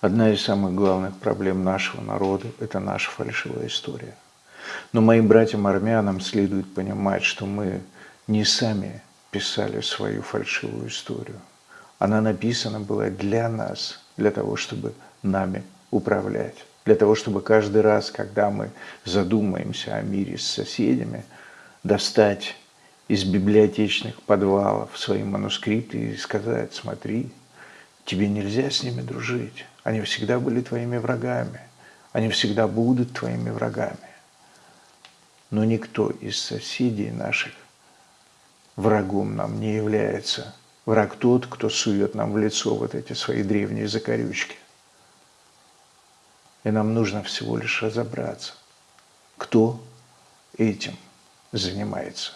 Одна из самых главных проблем нашего народа – это наша фальшивая история. Но моим братьям-армянам следует понимать, что мы не сами писали свою фальшивую историю. Она написана была для нас, для того, чтобы нами управлять. Для того, чтобы каждый раз, когда мы задумаемся о мире с соседями, достать из библиотечных подвалов свои манускрипты и сказать, смотри, тебе нельзя с ними дружить. Они всегда были твоими врагами. Они всегда будут твоими врагами. Но никто из соседей наших врагом нам не является. Враг тот, кто сует нам в лицо вот эти свои древние закорючки. И нам нужно всего лишь разобраться, кто этим занимается.